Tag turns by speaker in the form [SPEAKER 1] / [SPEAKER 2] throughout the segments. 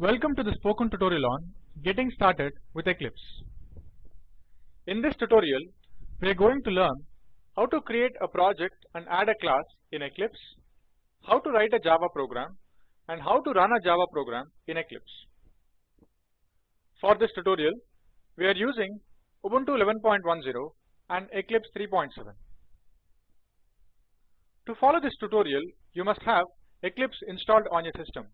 [SPEAKER 1] Welcome to the spoken tutorial on getting started with Eclipse. In this tutorial, we are going to learn how to create a project and add a class in Eclipse, how to write a Java program and how to run a Java program in Eclipse. For this tutorial, we are using Ubuntu 11.10 and Eclipse 3.7. To follow this tutorial, you must have Eclipse installed on your system.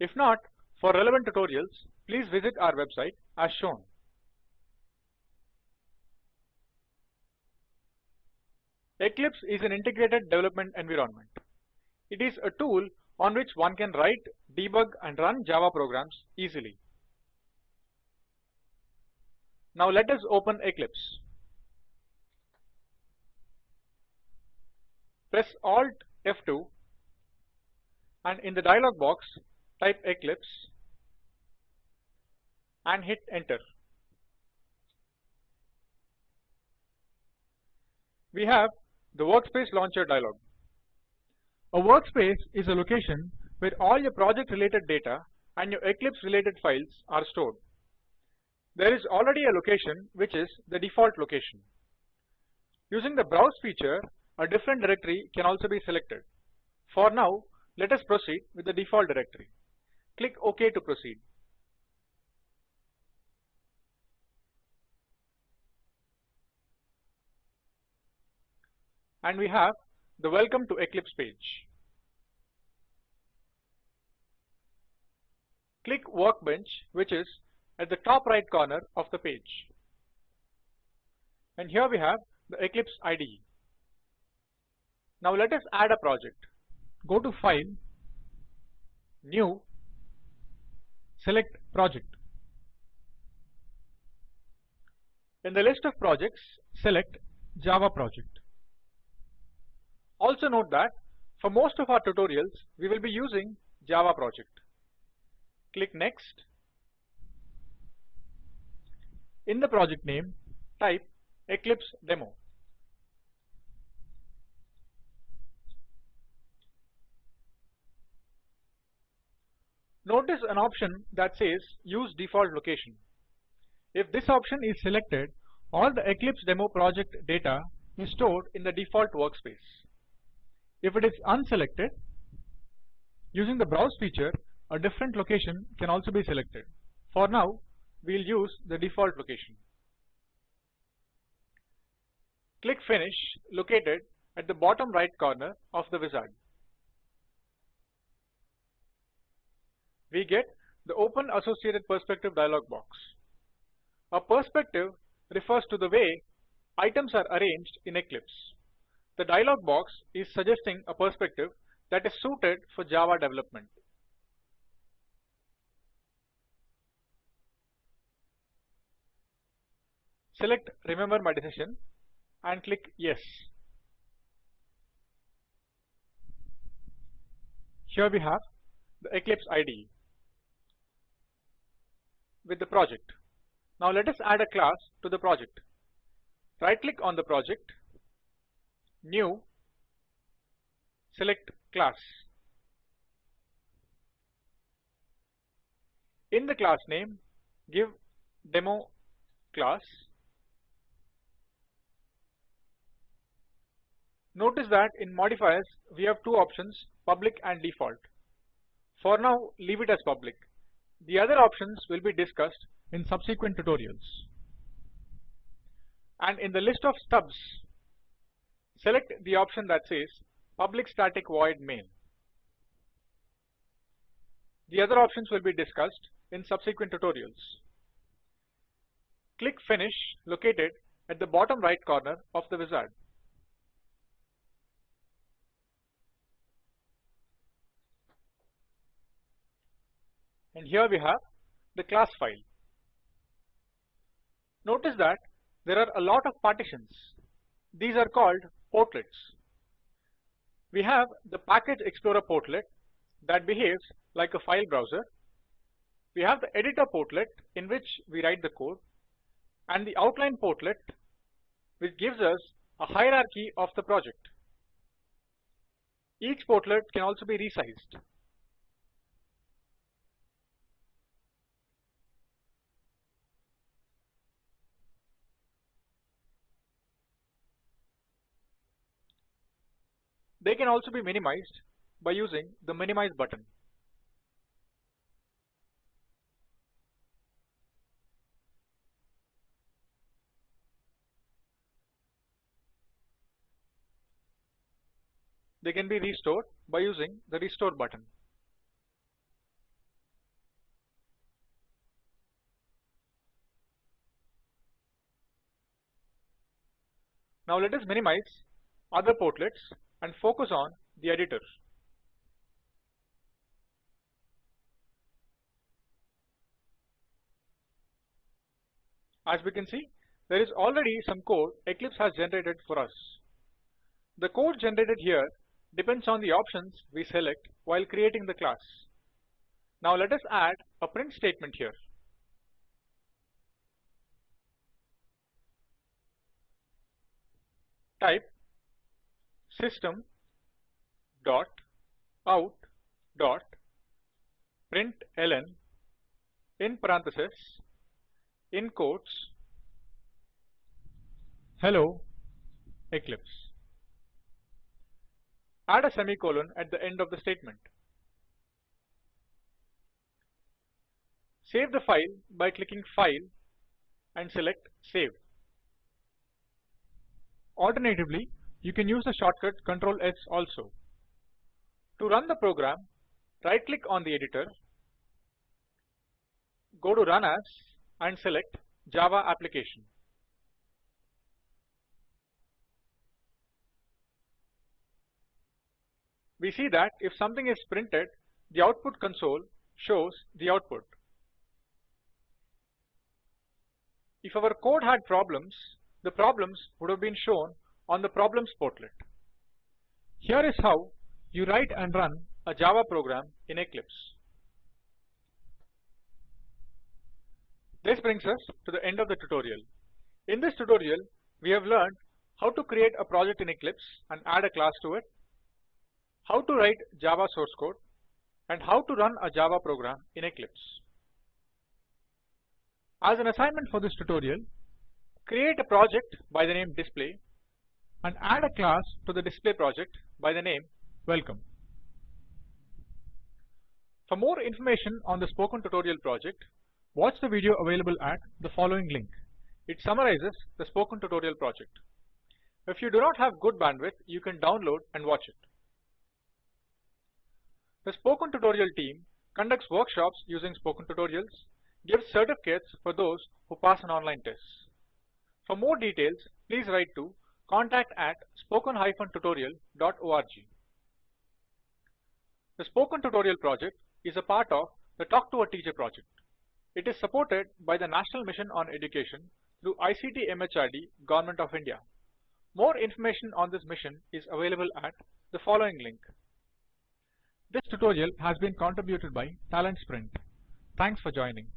[SPEAKER 1] If not, for relevant tutorials, please visit our website as shown. Eclipse is an integrated development environment. It is a tool on which one can write, debug and run Java programs easily. Now let us open Eclipse. Press Alt F2 and in the dialog box type Eclipse and hit enter. We have the workspace launcher dialog. A workspace is a location where all your project related data and your Eclipse related files are stored. There is already a location which is the default location. Using the browse feature a different directory can also be selected. For now let us proceed with the default directory. Click OK to proceed. And we have the Welcome to Eclipse page. Click Workbench which is at the top right corner of the page. And here we have the Eclipse IDE. Now let us add a project. Go to File, New select project. In the list of projects, select Java project. Also note that for most of our tutorials, we will be using Java project. Click next. In the project name, type Eclipse demo. notice an option that says use default location. If this option is selected, all the Eclipse demo project data is stored in the default workspace. If it is unselected, using the browse feature, a different location can also be selected. For now, we'll use the default location. Click Finish located at the bottom right corner of the wizard. we get the open associated perspective dialog box. A perspective refers to the way items are arranged in Eclipse. The dialog box is suggesting a perspective that is suited for Java development. Select remember my decision and click yes. Here we have the Eclipse IDE with the project. Now let us add a class to the project. Right click on the project, new, select class. In the class name, give demo class. Notice that in modifiers we have two options public and default. For now leave it as public the other options will be discussed in subsequent tutorials. And in the list of stubs, select the option that says public static void main. The other options will be discussed in subsequent tutorials. Click Finish located at the bottom right corner of the wizard. and here we have the class file. Notice that there are a lot of partitions. These are called portlets. We have the package explorer portlet that behaves like a file browser. We have the editor portlet in which we write the code and the outline portlet which gives us a hierarchy of the project. Each portlet can also be resized They can also be minimized by using the minimize button. They can be restored by using the restore button. Now let us minimize other portlets and focus on the editor. As we can see, there is already some code Eclipse has generated for us. The code generated here depends on the options we select while creating the class. Now let us add a print statement here. Type system dot out dot println in parentheses in quotes hello eclipse add a semicolon at the end of the statement save the file by clicking file and select save alternatively you can use the shortcut Ctrl S also. To run the program, right click on the editor, go to Run As and select Java Application. We see that if something is printed, the output console shows the output. If our code had problems, the problems would have been shown on the problems portlet. Here is how you write and run a Java program in Eclipse. This brings us to the end of the tutorial. In this tutorial, we have learned how to create a project in Eclipse and add a class to it, how to write Java source code, and how to run a Java program in Eclipse. As an assignment for this tutorial, create a project by the name display and add a class to the display project by the name Welcome. For more information on the spoken tutorial project, watch the video available at the following link. It summarizes the spoken tutorial project. If you do not have good bandwidth, you can download and watch it. The spoken tutorial team conducts workshops using spoken tutorials, gives certificates for those who pass an online test. For more details, please write to contact at spoken-tutorial.org. The Spoken Tutorial project is a part of the Talk to a Teacher project. It is supported by the National Mission on Education through ICT MHRD Government of India. More information on this mission is available at the following link. This tutorial has been contributed by Talent Sprint. Thanks for joining.